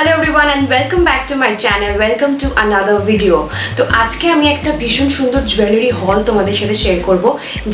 Hello everyone and welcome back to my channel welcome to another video তো আজকে আমি একটা ভীষণ সুন্দর জুয়েলারি হল তোমাদের সাথে শেয়ার করব,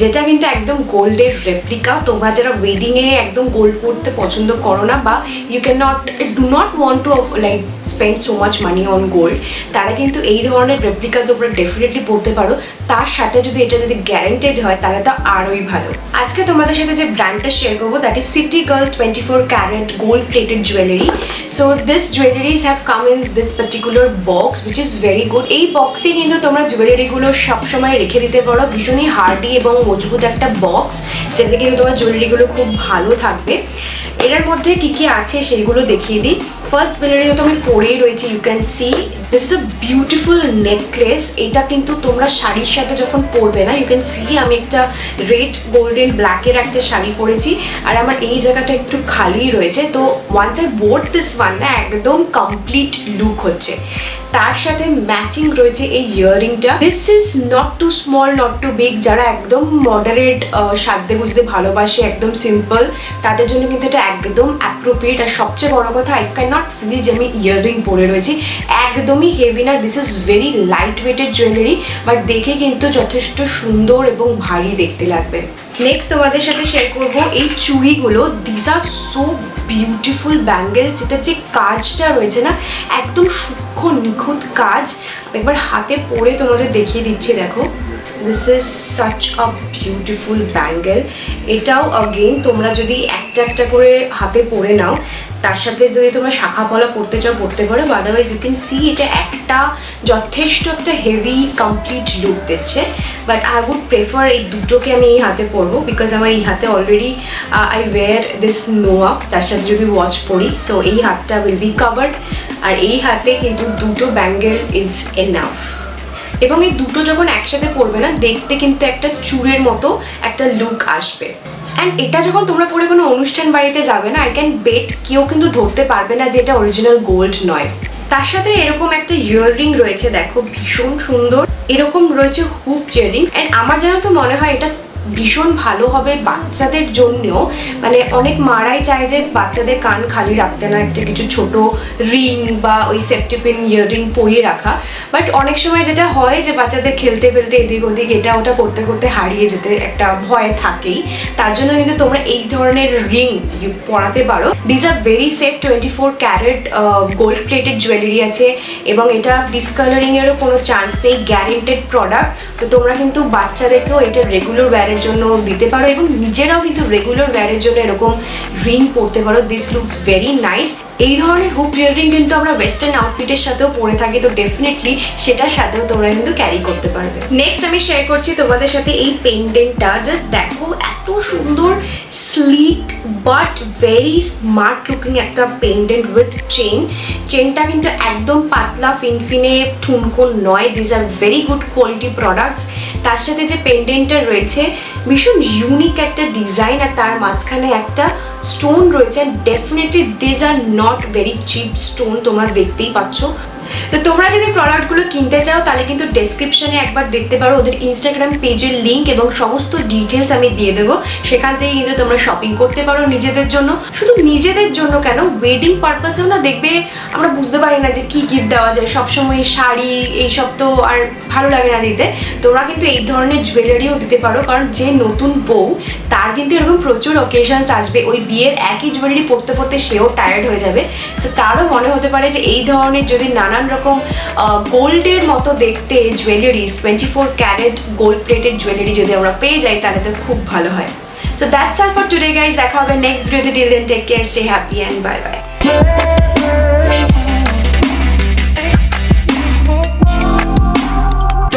যেটা কিন্তু একদম গোল্ডের রেপ্লিকা তোমরা যারা ওয়েডিংয়ে একদম গোল্ড পরতে পছন্দ করো না বা you can not do not want to like spend so much money on gold তারা কিন্তু এই ধরনের রেপ্লিকা তোমরা ডেফিনেটলি পড়তে পারো। তার সাথে যদি এটা যদি গ্যারেন্টেড হয়, তাহলে তো আরোই ভালো। আজকে তোমাদের সাথে যে ব্র্যান্ডটা শেয়ার করব that is City Girl twenty four carat gold plated jewellery so this jewelleries have come in this particular box which is very good এই বক্সে কিন্তু তোমরা জুয়েলারিগুলো সবসময় রেখে দিতে পারো। ভীষণই হার্ডি এবং মজবুত একটা বক্স যেটাতে কিন্তু তোমার জুয়েলারিগুলো খুব ভালো থাকবে। এটার মধ্যে কি কি আছে সেইগুলো দেখিয়ে দিই। ফার্স্ট জুয়েলারি তো আমি পরেই রয়েছি you can see this is a beautiful necklace এটা কিন্তু তোমরা শাড়ির সাথে যখন পরবে না ইউ ক্যান সি আমি একটা রেড গোল্ডেন ব্ল্যাকের একটা শাড়ি পরেছি। আর আমার এই জায়গাটা একটু খালি রয়েছে। তো once I board this one না, একদম কমপ্লিট লুক হচ্ছে। তার সাথে ম্যাচিং রয়েছে এই ইয়াররিংটা this is not too small not too big যারা একদম মডারেট সাজতে গুজতে ভালোবাসে, একদম সিম্পল তাদের জন্য কিন্তু এটা একদম অ্যাপ্রোপ্রিয়েট আর সবচেয়ে বড় কথা আই ক্যান নট ফিল যে আমি ইয়াররিং পরে রয়েছি। একদমই হেভি না this is very light weighted jewellery but দেখে কিন্তু যথেষ্ট সুন্দর এবং ভারী দেখতে লাগবে। নেক্সট তোমাদের সাথে শেয়ার করব এই চুড়িগুলো। This are so beautiful bangles এটা যে কাজটা রয়েছে না, একদম সূক্ষ্ম, নিখুঁত কাজ। একবার হাতে পরে তোমাদের দেখিয়ে দিচ্ছি, দেখো। This is such a beautiful bangle এটাও অগেন তোমরা যদি একটা একটা করে হাতে পরে নাও তার সাথে যদি তোমরা শাখা পলা পড়তে চাও, পড়তে পারো। আদারওয়াইজ ইউ ক্যান সি এটা একটা যথেষ্ট একটা হেভি কমপ্লিট লুক দিচ্ছে। বাট আই উড প্রেফার এই দুটোকে আমি এই হাতে পরবো বিকজ আমার এই হাতে অলরেডি আই ওয়্যার দিস নোয়া তার সাথে যদি ওয়াচ পরি। সো এই হাতটা উইল বি কাভার্ড আর এই হাতে কিন্তু দুটো ব্যাঙ্গেল ইজ এনাফ এবং এই দুটো যখন একসাথে পড়বে না, দেখতে কিন্তু একটা চুরের মতো একটা লুক আসবে। অ্যান্ড এটা যখন তোমরা পরে কোনো অনুষ্ঠান বাড়িতে যাবে না আই ক্যান বেট কেউ কিন্তু ধরতে পারবে না যে এটা অরিজিনাল গোল্ড নয়। তার সাথে এরকম একটা ইয়াররিং রয়েছে, দেখো, ভীষণ সুন্দর। এরকম রয়েছে হুপ ইয়াররিং অ্যান্ড আমার যেন তো মনে হয় এটা ভীষণ ভালো হবে বাচ্চাদের জন্যও। মানে অনেক মারাই চায় যে বাচ্চাদের কান খালি রাখতে না, একটা কিছু ছোট রিং বা ওই সেফটিপিন ইয়াররিং পরিয়ে রাখা। বাট অনেক সময় যেটা হয় যে বাচ্চাদের খেলতে ফেলতে এদিক ওদিক এটা ওটা করতে করতে হারিয়ে যেতে একটা ভয় থাকেই। তার জন্য কিন্তু তোমরা এই ধরনের রিং পরাতে পারো। This are very safe twenty four carat gold plated jewellery আছে এবং এটা ডিসকালারিংয়েরও কোনো চান্স নেই গ্যারেন্টেড প্রোডাক্ট তো তোমরা কিন্তু বাচ্চাদেরকেও এটা রেগুলার ওয়্যারের জন্য দিতে পারো এবং নিজেরাও কিন্তু রেগুলার ওয়্যারের জন্য এরকম রিং পরতে পারো। দিস লুকস ভেরি নাইস এই ধরনের হুপ ইয়াররিং কিন্তু আমরা ওয়েস্টার্ন আউটফিটের সাথেও পরে থাকি, তো ডেফিনেটলি সেটার সাথেও তোমরা কিন্তু ক্যারি করতে পারবে। নেক্সট আমি শেয়ার করছি তোমাদের সাথে এই পেন্ডেন্টটা জাস্ট দেখো, এত সুন্দর sleek but very smart looking একটা পেন্ডেন্ট উইথ চেন চেনটা কিন্তু একদম পাতলা, ফিনফিনে ঠুনকো নয়। These are very good quality products তার সাথে যে পেন্ডেন্টটা রয়েছে ভীষণ ইউনিক একটা ডিজাইন আর তার মাঝখানে একটা স্টোন রয়েছে definitely these are not very cheap stone তোমরা দেখতেই পাচ্ছ। তো তোমরা যদি প্রোডাক্টগুলো কিনতে চাও, তাহলে কিন্তু ডেসক্রিপশনে একবার দেখতে পারো ওদের ইনস্টাগ্রাম পেজের লিঙ্ক এবং সমস্ত ডিটেলস আমি দিয়ে দেবো। সেখান থেকে কিন্তু তোমরা শপিং করতে পারো নিজেদের জন্য। শুধু নিজেদের জন্য কেন ওয়েডিং পারপাসেও না দেখবে, আমরা বুঝতে পারি না যে কি গিফট দেওয়া যায়। সবসময় শাড়ি, এইসব তো আর ভালো লাগে না দিতে। তোমরা কিন্তু এই ধরনের জুয়েলারিও দিতে পারো। কারণ যে নতুন বউ, তার কিন্তু এরকম প্রচুর অকেশনস আসবে। ওই বিয়ের একই জুয়েলারি পড়তে পড়তে সেও টায়ার্ড হয়ে যাবে। সো তারও মনে হতে পারে যে এই ধরনের যদি নানান রকম গোল্ডের মতো দেখতে jewelleries twenty four carat gold plated jewellery যদি আমরা পেয়ে যাই, তাহলে তো খুব ভালো হয়। So that's all for today guys দেখা হবে নেক্সট ভিডিওতে till then take care stay happy and bye bye